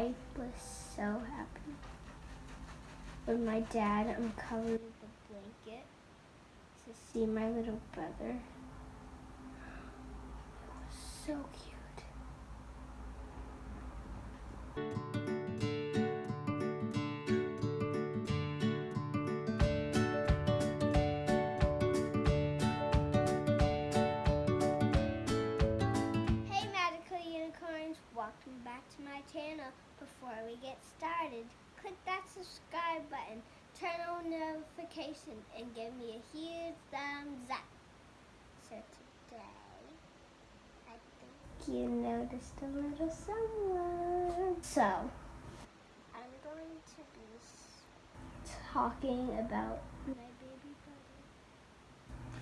I was so happy. With my dad uncovered the blanket to see my little brother. It was so cute. Welcome back to my channel. Before we get started, click that subscribe button, turn on notifications, and give me a huge thumbs up. So today, I think you noticed a little someone. So, I'm going to be talking about my baby brother,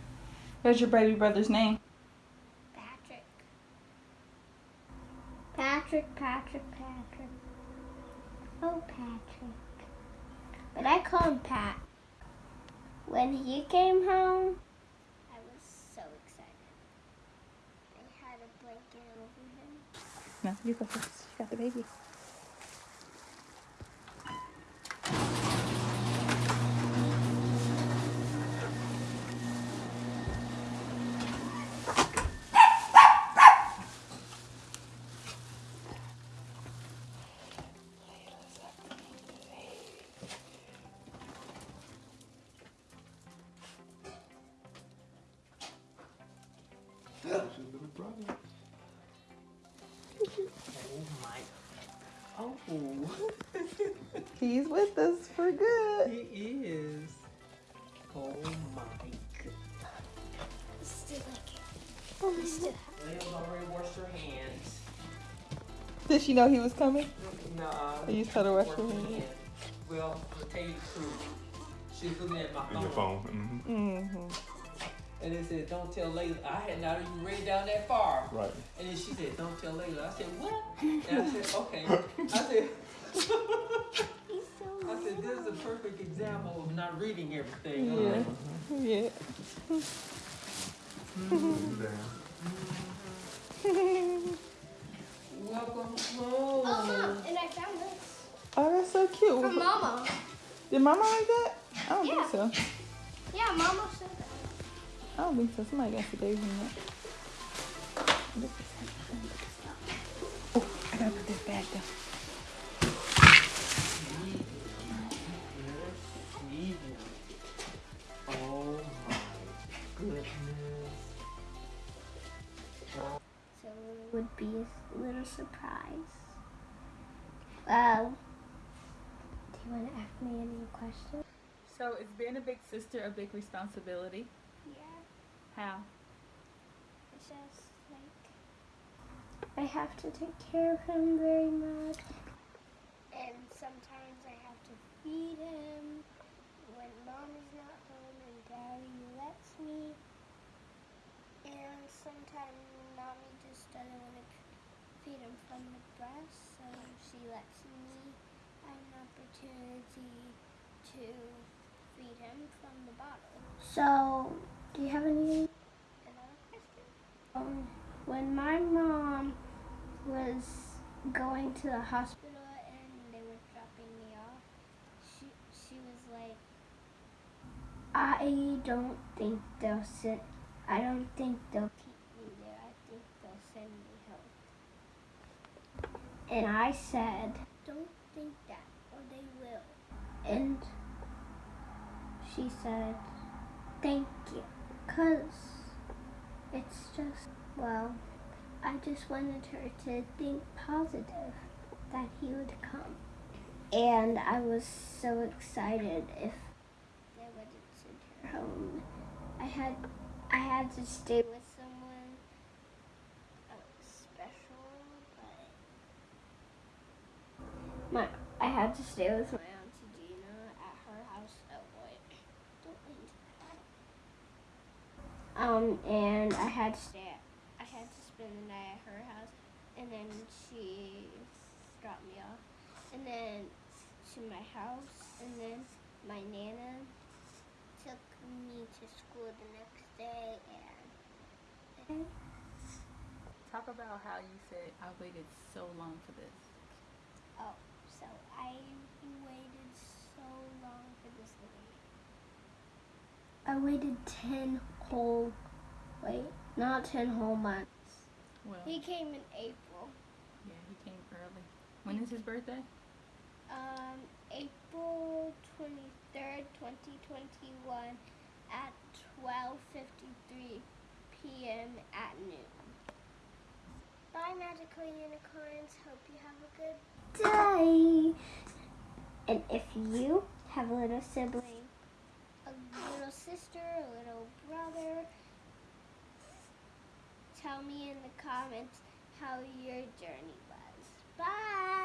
What's your baby brother's name? Patrick. Patrick, Patrick, Patrick. Oh, Patrick. But I call him Pat. When he came home, I was so excited. I had a blanket over him. No, you go first. You got the baby. Your little brother. Oh my. Oh, He's with us for good. he is. Oh my god. Still like it. Still Leo's already washed her hands. Did she know he was coming? Nah. You just told her wash her her hands. hands. Well, to tell you the truth, she was looking at my And phone. your phone. Mm-hmm. And it said, don't tell Layla. I had not even read down that far. Right. And then she said, don't tell Layla. I said, what? And I said, okay. I said, so I said, this is a perfect example of not reading everything. I'm Yeah. like, Yeah. Welcome home. Oh, Mom, home. and I found this. Oh, that's so cute. From Mama. Did Mama like that? I don't Yeah. think so. Yeah, Mama said that. Oh, I don't think so. Somebody got today's in that. Oh, I gotta put this back down. Oh my goodness. So it would be a little surprise. Well, do you want to ask me any questions? So is being a big sister a big responsibility? How? It's just like I have to take care of him very much. And sometimes I have to feed him when mom is not home and daddy lets me. And sometimes mommy just doesn't want to feed him from the breast, so she lets me have an opportunity to feed him from the bottle. So, do you have any? Um, when my mom was going to the hospital and they were dropping me off, she she was like, I don't think they'll send. I don't think they'll keep me there. I think they'll send me home. And I said, don't think that, or they will. And she said, thank you. Because it's just, well, I just wanted her to think positive that he would come. And I was so excited if they wouldn't send her home. I had I had to stay with someone uh, special, but my I had to stay with my Um, and I had to stay. I had to spend the night at her house, and then she dropped me off, and then to my house, and then my nana took me to school the next day, and. Talk about how you said I waited so long for this. Oh, so I waited so long for this day. I waited 10 whole, wait, not 10 whole months. Well, He came in April. yeah, he came early. When is his birthday? Um, April 23rd, 2021 at 12.53 p.m. at noon. Bye, magical unicorns. Hope you have a good day. And if you have a little sibling, sister, a little brother, tell me in the comments how your journey was. Bye!